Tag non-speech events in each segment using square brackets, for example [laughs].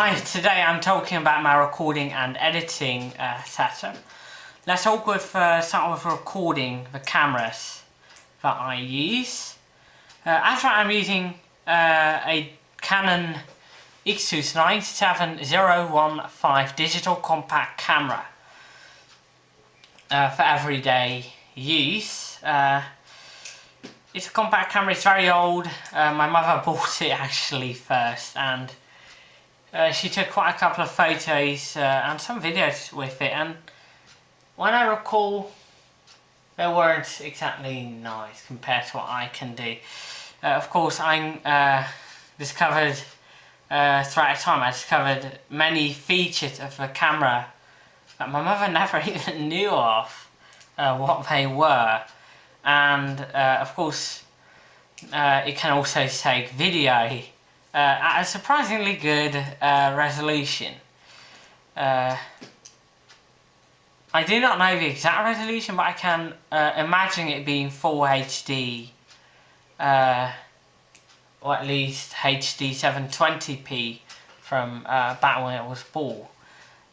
Hi, today I'm talking about my recording and editing uh, setup. Let's all with, uh, start with recording the cameras that I use. Uh, I'm using uh, a Canon EOS 97015 digital compact camera uh, for everyday use. Uh, it's a compact camera, it's very old. Uh, my mother [laughs] bought it actually first and uh, she took quite a couple of photos uh, and some videos with it and when I recall they weren't exactly nice compared to what I can do. Uh, of course I uh, discovered uh, throughout time I discovered many features of the camera that my [laughs] mother never [laughs] even knew of what they were and of course it can also take video at a surprisingly good uh, resolution. Uh, I do not know the exact resolution, but I can uh, imagine it being full HD, uh, or at least HD 720p from uh, back when it was bought.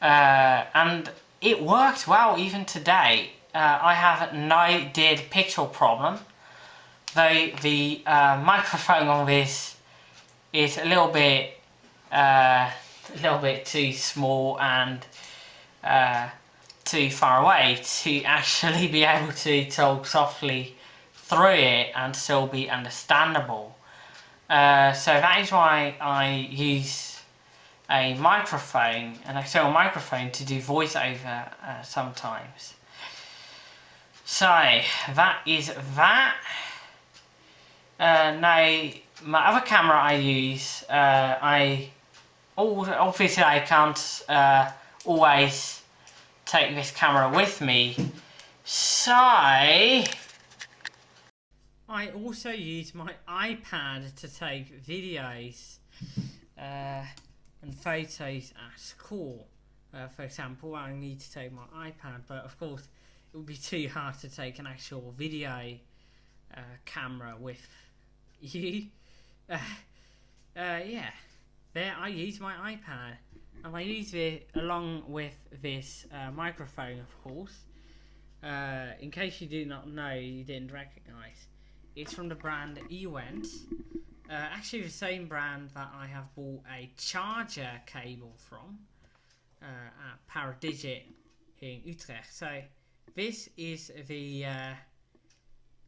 and it worked well even today. I have no dead pixel problem, though the microphone on this is a little bit uh, a little bit too small and uh, too far away to [laughs] actually be able to talk softly through it and still be understandable. Uh, so that is why I use a microphone, an external microphone to do voiceover uh, sometimes. So that is that. Uh, now my other camera I use, uh, I obviously I can't uh, always take this camera with me, so I also use my iPad to take videos uh, and photos at school. Uh, for example, I need to take my iPad, but of course it would be too hard to take an actual video uh, camera with you. Uh, uh, yeah, there I use my iPad and I use it along with this uh, microphone of course. Uh, in case you do not know, you didn't recognize. It's from the brand Ewent. Uh, actually the same brand that I have bought a charger cable from uh, at Paradigit in Utrecht. So this is the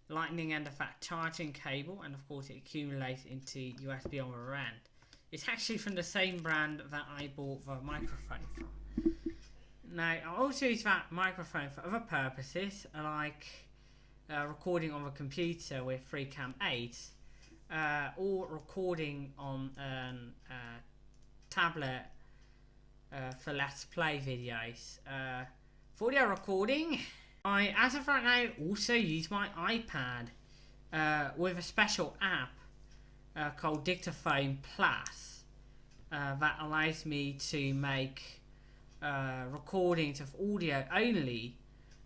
lightning and a fat charging cable and of course it accumulates into USB on the end. It's actually from the same brand that I bought the microphone from. Now I also use that microphone for other purposes like uh, recording on the computer with FreeCam 8 uh, or recording on a uh, tablet uh, for Let's Play videos. Uh, for audio recording I, as of right now, also use my iPad uh, with a special app uh, called Dictaphone Plus uh, that allows me to make uh, recordings of audio only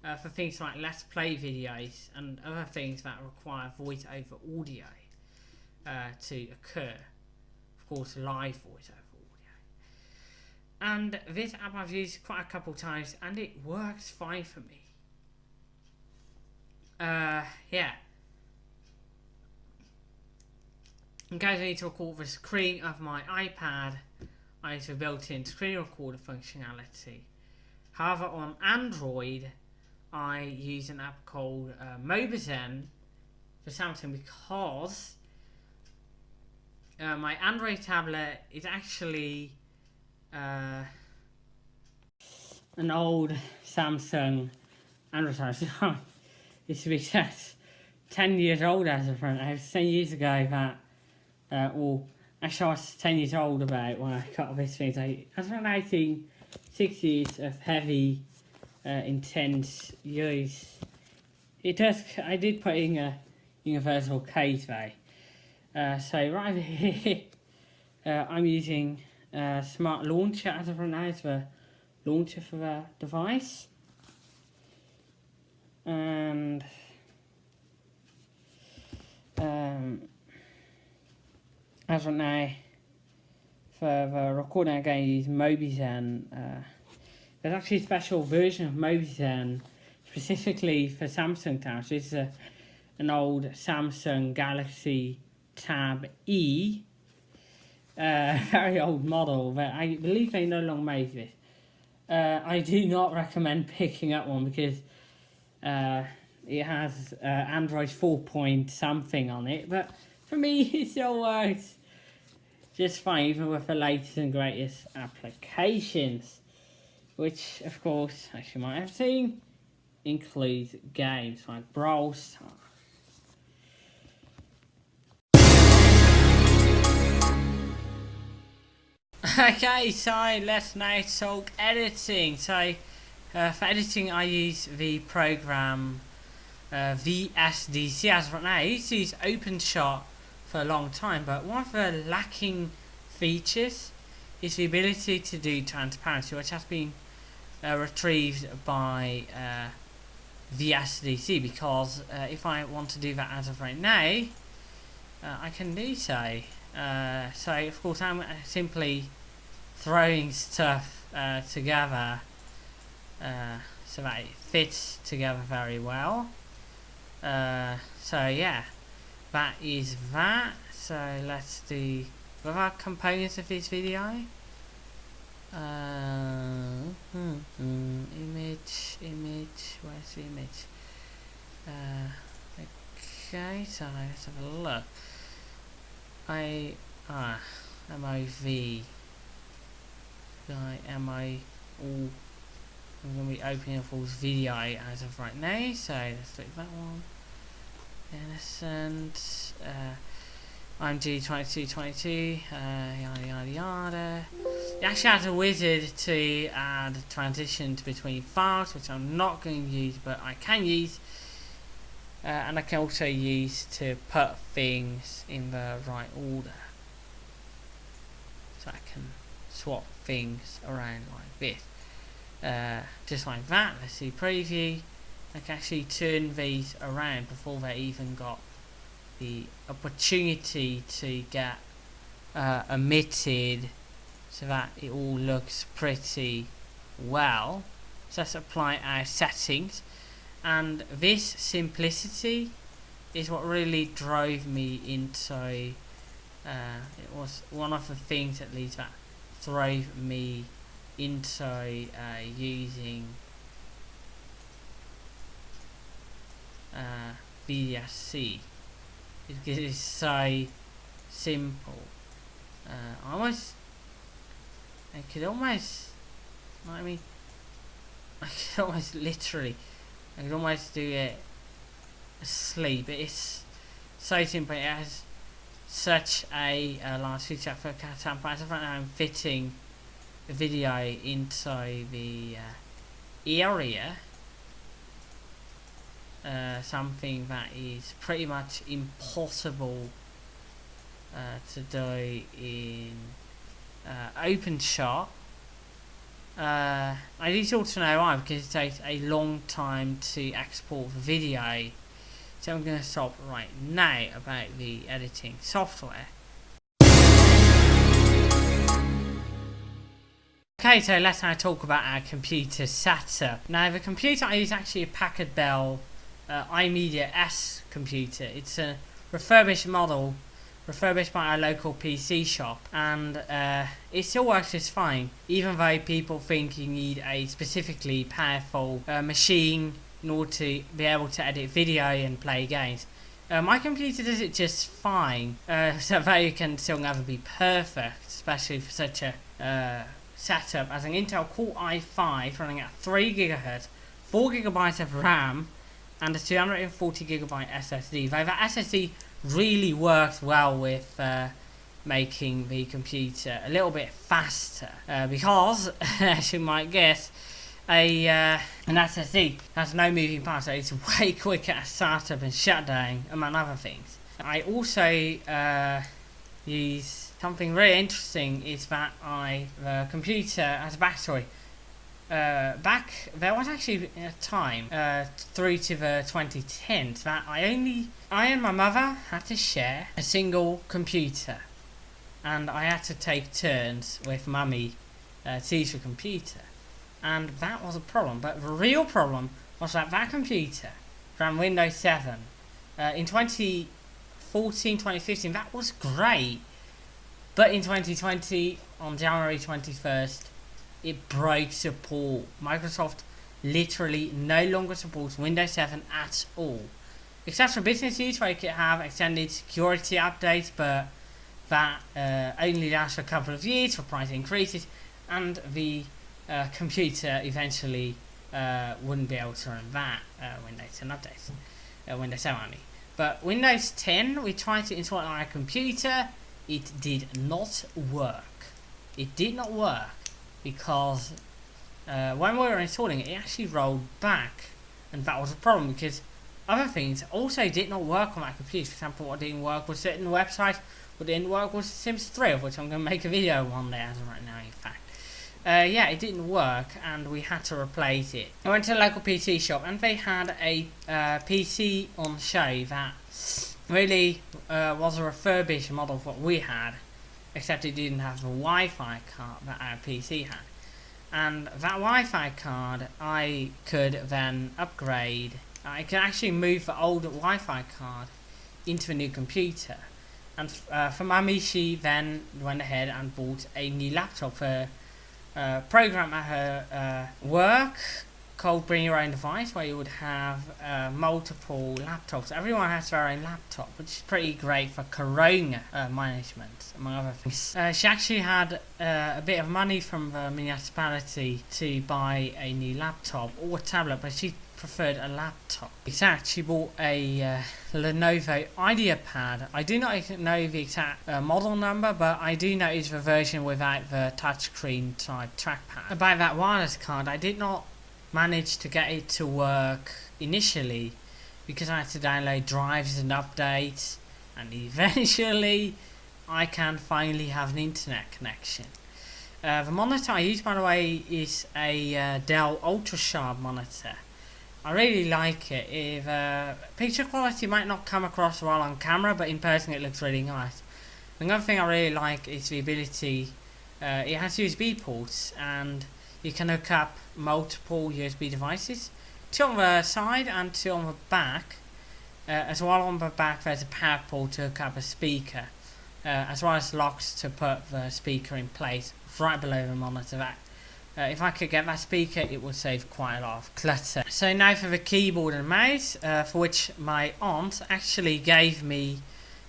uh, for things like Let's Play videos and other things that require voice over audio uh, to occur. Of course, live voice over audio. And this app I've used quite a couple times and it works fine for me uh, yeah. In case I need to record the screen of my iPad, I use a built-in screen recorder functionality. However, on Android, I use an app called uh, Mobizen for Samsung because uh, my Android tablet is actually uh, an old Samsung Android tablet. [laughs] It's to be exact, 10 years old as a friend. I was 10 years ago that, uh, well, actually I was 10 years old about when I got this thing. So I was around 18, six years of heavy, uh, intense use. It does, I did put in a universal case though. Uh, so right [laughs] here, uh, I'm using a smart launcher as right now as the launcher for the device and um, as of now for the recording I'm going to use Mobizen. Uh, there's actually a special version of Mobizen specifically for Samsung tabs. This is a, an old Samsung Galaxy Tab E. Uh, [laughs] very old model, but I believe they no longer make this. Uh, I do not recommend picking up one because uh, it has uh, Android 4 point something on it, but for me it still works just fine even with the latest and greatest applications which of course as you might have seen includes games like Brawl Stars [laughs] Okay, so let's now talk editing. So, uh, for editing, I use the program uh, VSDC as of right now. I used to use OpenShot for a long time, but one of the lacking features is the ability to do transparency, which has been uh, retrieved by uh, VSDC, because uh, if I want to do that as of right now, uh, I can do so. Uh, so, of course, I'm simply throwing stuff uh, so that it fits together very well. so, yeah that is that. So let's do what are components of this video. Uh, hmm, hmm, image image where's the image? Uh, okay so let's have a look. I ah MOV I'm going to be opening up all video as of right now so let's click that one. Innocent uh, I'm G2222 uh, yada yada yada. You actually has a wizard to add transitions between files which I'm not going to use but I can use uh, and I can also use to put things in the right order. So I can swap things around like this uh, just like that let's see preview I can actually turn these around before they even got the opportunity to get uh, emitted so that it all looks pretty well. So let's apply our settings and this simplicity is what really drove me into uh, it was one of the things at least that drove me into uh, using uh, VSC because it's so simple. Uh, almost, I could almost, I mean, [laughs] I could almost literally, I could almost do it asleep. It's so simple. It has such a uh, large feature for right now I'm fitting video into the uh, area uh, something that is pretty much impossible uh, to do in uh, OpenShot. Uh, I need you to also know why because it takes a long time to export the video. So I'm going to stop right now about the editing software. Okay, so let's now talk about our computer setup. Now the computer I use actually a Packard Bell uh, iMedia S computer. It's a refurbished model, refurbished by our local PC shop, and uh, it still works just fine, even though people think you need a specifically powerful uh, machine in order to be able to edit video and play games. Uh, my computer does it just fine, uh, [laughs] so that it can still never be perfect, especially for such a uh, setup as an Intel Core i5 running at 3 GHz, 4 GB of RAM, and a 240 gigabyte SSD. Though that SSD really works well with uh, making the computer a little bit faster uh, because, [laughs] as you might guess, a uh, an SSD has no moving parts, so it's way [laughs] quicker at startup and shutdown, among other things. I also uh, use something really interesting is that I the computer has a battery uh, back there was actually a time uh, through to the 2010s that I only I and my mother had to share a single computer and I had to take turns with mummy uh, to use the computer. And that was a problem. But the real problem was that that computer ran Windows 7. Uh, in 2014, 2015, that was great. But in 2020, on January 21st, it broke support. Microsoft literally no longer supports Windows 7 at all. Except for business use where you can have extended security updates, but that uh, only lasts for a couple of years for price increases, and the uh, computer eventually uh, wouldn't be able to run that uh, Windows 10 updates, uh, Windows 7 only. But Windows 10, we tried to install it on our computer, it did not work. It did not work because uh, when we were installing it, it actually rolled back, and that was a problem because other things also did not work on my computer. For example, what didn't work was certain websites, what didn't work was Sims 3, of which I'm going to make a video one day as of right now, in fact. Uh, yeah, it didn't work, and we had to replace it. I went to a local PC shop, and they had a uh, PC on show that really uh, was a refurbished model of what we had, except it didn't have the Wi-Fi card that our PC had. And that Wi-Fi card, I could then upgrade I could actually move the old Wi-Fi card into a new computer. And uh, for Mami, she then went ahead and bought a new laptop for uh, program at her uh, work called Bring Your Own Device, where you would have uh, multiple laptops. Everyone has their own laptop, which is pretty great for corona uh, management, among other things. Uh, she actually had uh, a bit of money from the municipality to buy a new laptop or tablet, but she preferred a laptop. Exact, she bought a uh, Lenovo IdeaPad. I do not know the exact uh, model number, but I do know it's the version without the touchscreen type trackpad. About that wireless card, I did not manage to get it to work initially because I had to download drives and updates, and [laughs] eventually I can finally have an internet connection. Uh, the monitor I use, by the way, is a uh, Dell UltraSharp monitor. I really like it. If uh, picture quality might not come across well on camera, but in person it looks really nice. Another thing I really like is the ability. Uh, it has USB ports, and you can hook up multiple USB devices. Two on the side and two on the back. Uh, as well on the back, there's a power port to hook up a speaker, uh, as well as locks to put the speaker in place right below the monitor. That uh, if I could get that speaker, it would save quite a lot of clutter. So now for the keyboard and mouse, uh, for which my aunt actually gave me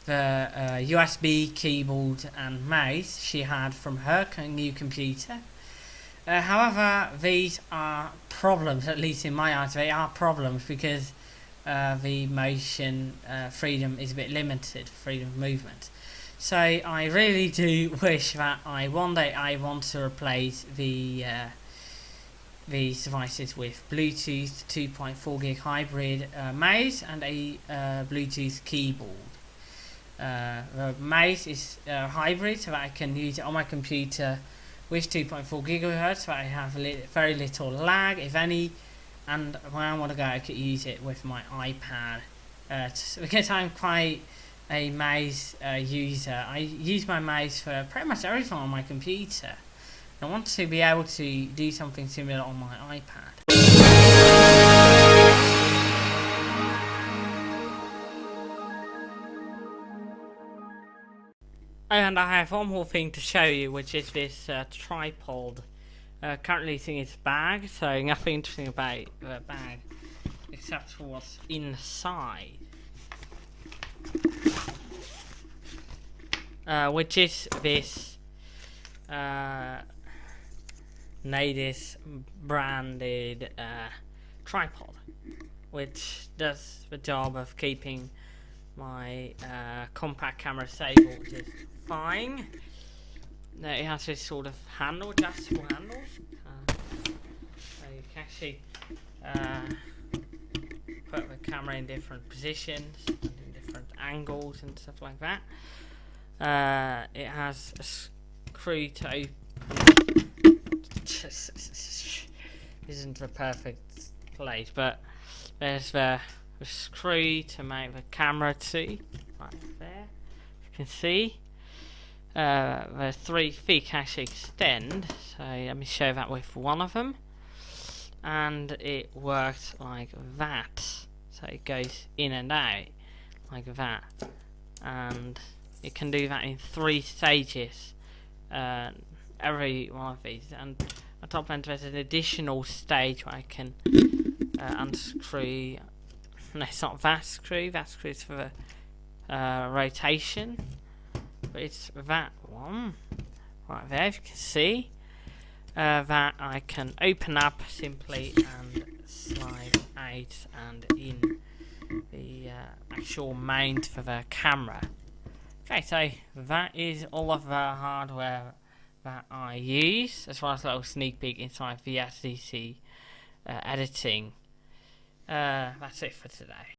the uh, USB keyboard and mouse she had from her new computer. Uh, however, these are problems, at least in my eyes, they are problems because uh, the motion uh, freedom is a bit limited, freedom of movement. So I really do [laughs] wish that I one day I want to replace the uh, these devices with Bluetooth 2.4 gig hybrid uh, mouse and a uh, Bluetooth keyboard. The mouse is hybrid so that I can use it on my computer with 2.4 gigahertz I have li very little lag if any and when I want to go I could use it with my iPad uh, because I'm quite a mouse uh, user. I use my mouse for pretty much everything on my computer. I want to be able to do something similar on my iPad. And I have one more thing to show you, which is this uh, tripod. Uh, currently it's in its bag, so nothing interesting about the bag, except for what's inside uh, which is this uh, Nedis branded uh, tripod, which does the job of keeping my uh, compact camera stable just fine. Now it has this sort of handle, adjustable handles. Uh, so you can actually uh, put the camera in different positions different angles and stuff like that. Uh, it has a screw to open. [laughs] isn't the perfect place, but there's the, the screw to make the camera to right there. You can see. uh, the three feet actually extend. So let me show that with one of them. And it works like that. So it goes in and out like that. And it can do that in three stages. Uh, every one of these. And on top end there's an additional stage where I can uh, unscrew. [laughs] No, it's not that screw. That screws for the uh, rotation. But it's that one right there if you can see. Uh, that I can open up simply and slide out and in the uh, actual mount for the camera. Okay so that is all of the hardware that I use as well as a little sneak peek inside VSDC uh, editing uh, that's it for today